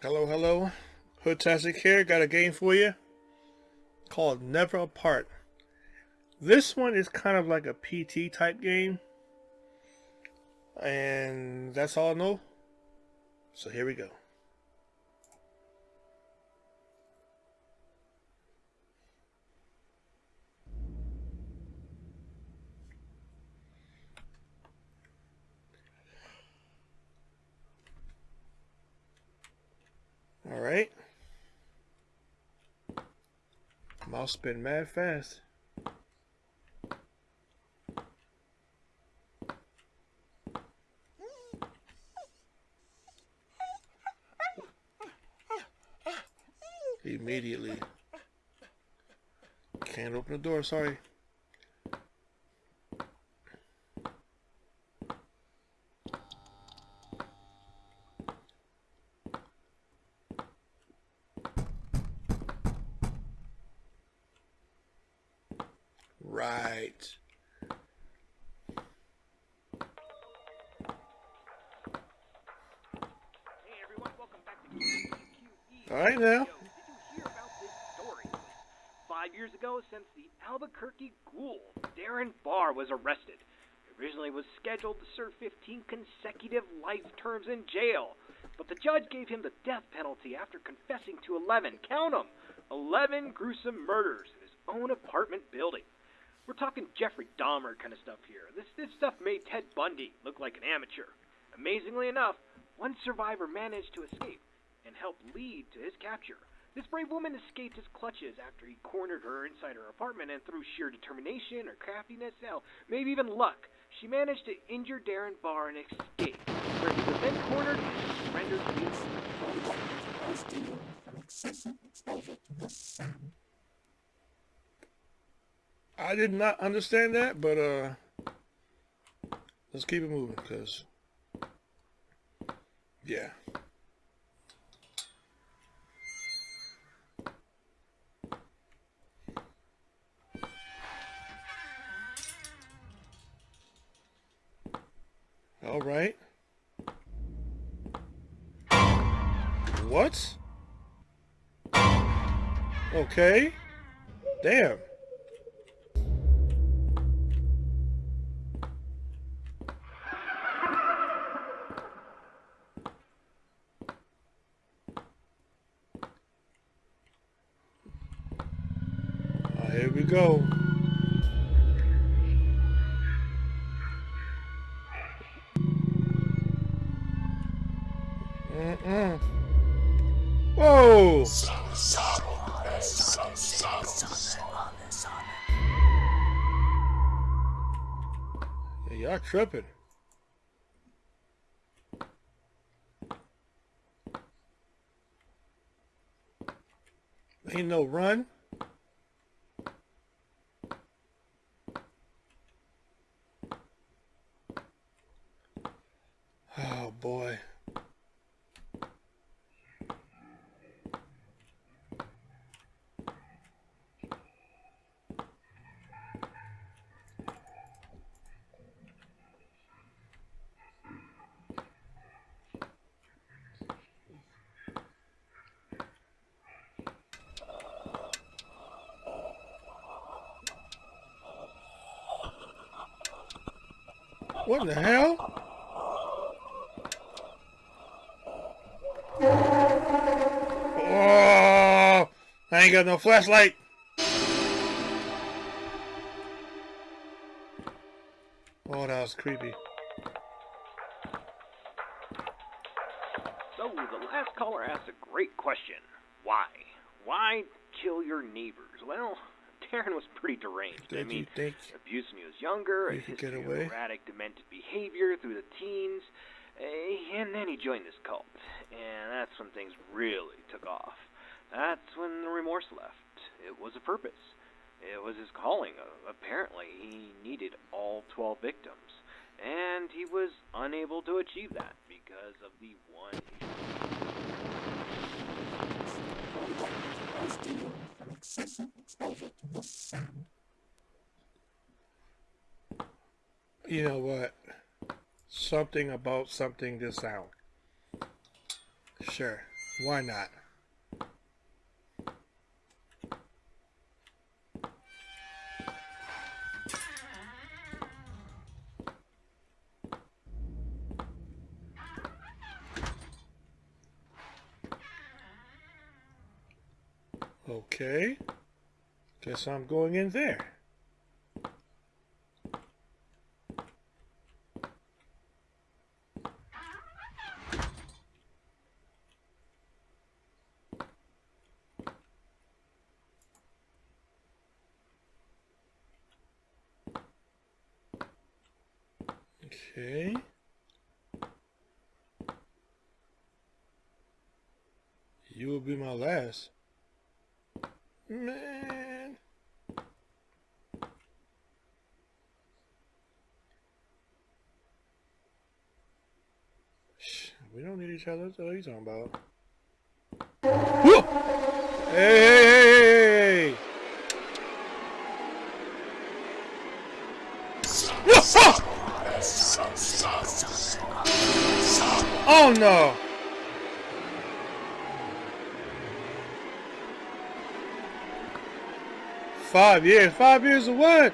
Hello, hello. Hoodtastic here. Got a game for you called Never Apart. This one is kind of like a PT type game. And that's all I know. So here we go. All right. Mouse spin mad fast. Immediately. Can't open the door, sorry. Right. Hey everyone, welcome back to QQE. All right now. Five years ago, since the Albuquerque ghoul, Darren Barr was arrested. He originally was scheduled to serve 15 consecutive life terms in jail, but the judge gave him the death penalty after confessing to 11, count 'em, 11 gruesome murders in his own apartment building. We're talking Jeffrey Dahmer kind of stuff here. This this stuff made Ted Bundy look like an amateur. Amazingly enough, one survivor managed to escape and helped lead to his capture. This brave woman escaped his clutches after he cornered her inside her apartment, and through sheer determination or craftiness, hell, maybe even luck, she managed to injure Darren Barr and escape, where he was then cornered and surrendered to the I did not understand that, but uh, let's keep it moving, cause yeah. All right. What? Okay. Damn. Here we go. Whoa! Yeah, y'all tripping. Ain't no run. Oh boy. What the hell? Oh, I ain't got no flashlight. Oh, that was creepy. So, the last caller asked a great question. Why? Why kill your neighbors? Well, Darren was pretty deranged. I Did mean, you think? abuse when he was younger, You a could history get of away? erratic, demented behavior through the teens, eh, and then he joined this cult. And that's when things really took off. That's when the remorse left. It was a purpose. It was his calling. Apparently, he needed all 12 victims. And he was unable to achieve that because of the one issue excessive exposure to the sun. You know what? Something about something this out. Sure, why not? Guess I'm going in there. Okay. You will be my last. Man. We don't need each other. What are you talking about? Whoa! Hey, hey, hey, hey, hey! Oh no! Five years. Five years of what?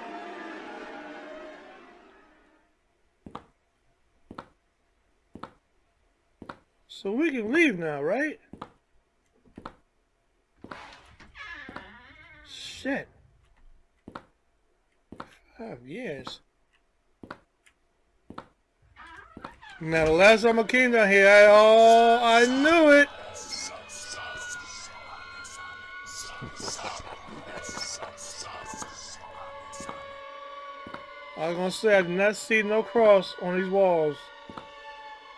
So we can leave now, right? Shit. Five years. Now the last time I came down here, I, oh, I knew it. I was gonna say I did not see no cross on these walls.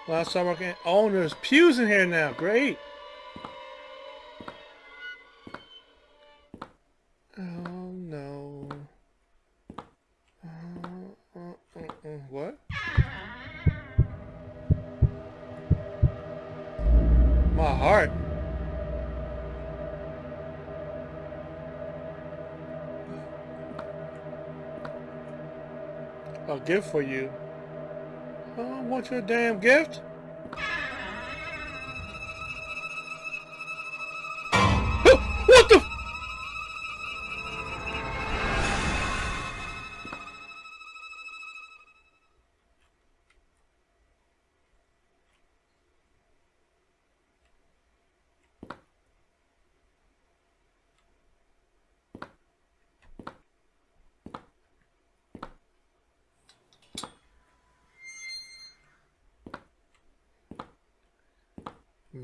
Last time I came. Oh, there's pews in here now. Great. Oh no. Uh, uh, uh what? My heart. A gift for you. I want your damn gift.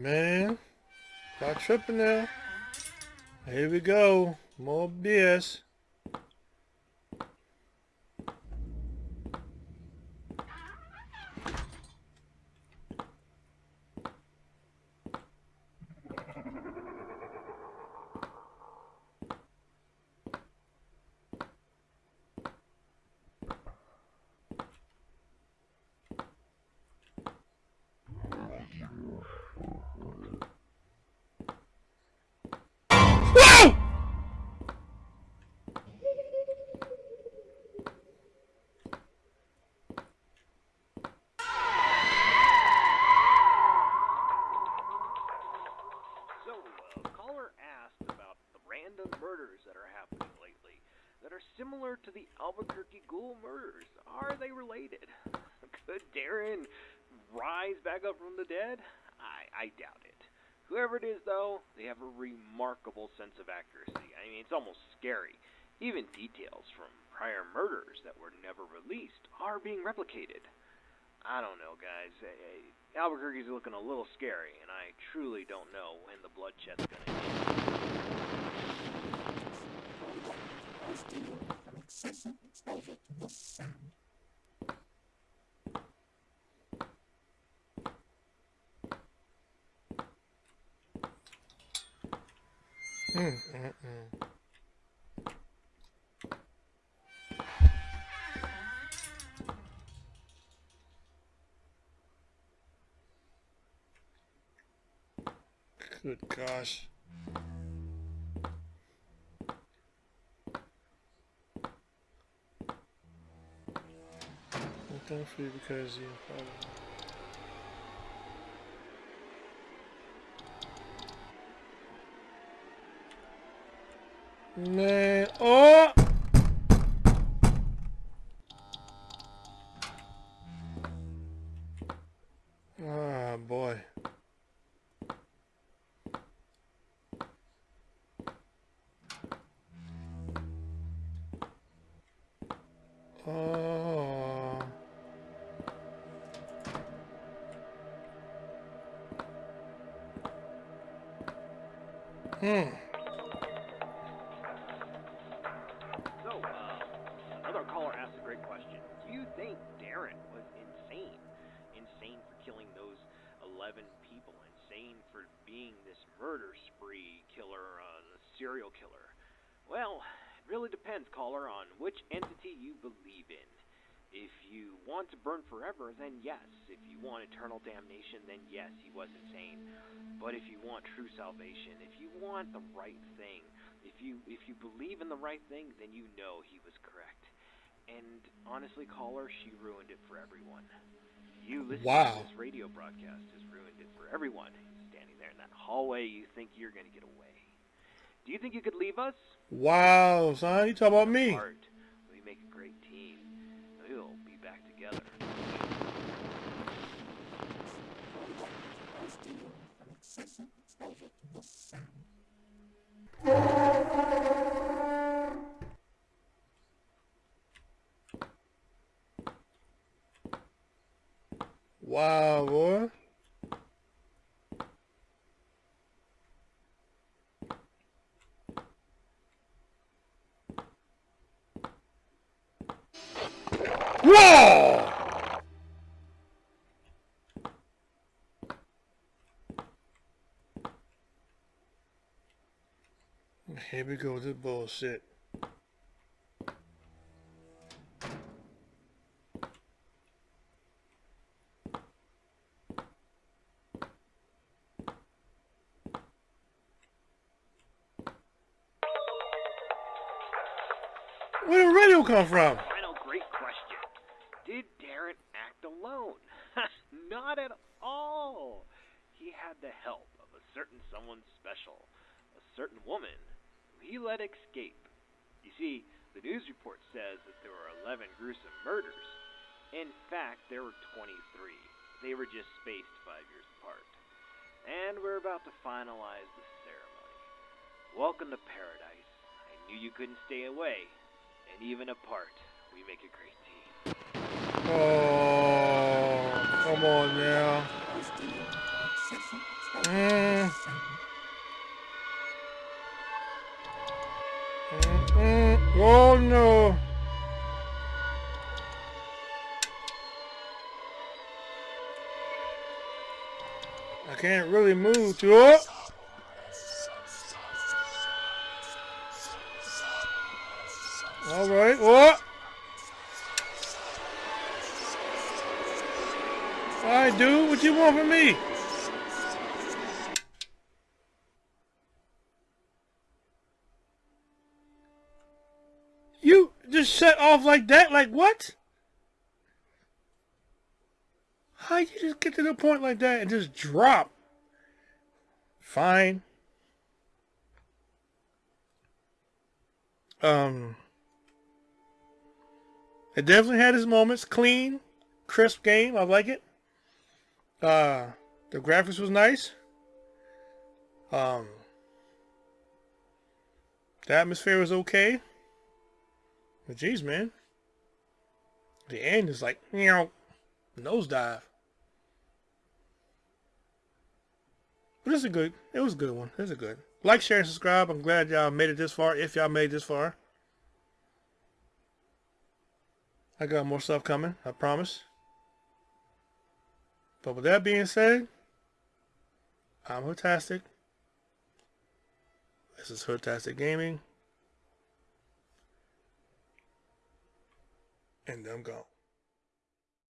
Man, stop tripping now. Here we go. More BS. Scary. Even details from prior murders that were never released are being replicated. I don't know, guys. Eh, eh, Albuquerque's looking a little scary, and I truly don't know when the bloodshed's gonna end. Mm, mm, mm. Good gosh. Free because you probably... Man, oh! Hmm. So, uh, another caller asked a great question. Do you think Darren was insane? Insane for killing those 11 people? Insane for being this murder spree killer, uh, serial killer? Well, it really depends, caller, on which entity you believe in. If you want to burn forever, then yes. If you want eternal damnation, then yes, he was insane. But if you want true salvation, if you want the right thing, if you if you believe in the right thing, then you know he was correct. And honestly, caller, she ruined it for everyone. You listening Wow. to this radio broadcast has ruined it for everyone. Standing there in that hallway, you think you're gonna get away. Do you think you could leave us? Wow, son, you talk about me. Art. We make a great team. We'll be back together. Wow, boy. Whoa! Here we go bullshit. Where did the radio come from? Great question. Did Darren act alone? Not at all. He had the help of a certain someone special, a certain woman he let escape. You see, the news report says that there were 11 gruesome murders. In fact, there were 23. They were just spaced five years apart. And we're about to finalize the ceremony. Welcome to paradise. I knew you couldn't stay away. And even apart, we make a great team. Oh, come on now. Mm. Oh no. I can't really move it. Oh. All right, what? All right, dude, what you want from me? Just shut off like that? Like what? How you just get to the point like that and just drop? Fine. Um, it definitely had its moments. Clean, crisp game. I like it. Uh, the graphics was nice. Um, the atmosphere was okay. But man, the end is like you know, nosedive. But it's a good. It was a good one. It's a good. Like, share, and subscribe. I'm glad y'all made it this far. If y'all made this far. I got more stuff coming. I promise. But with that being said, I'm Hoodtastic. This is Hoodtastic Gaming. And I'm gone.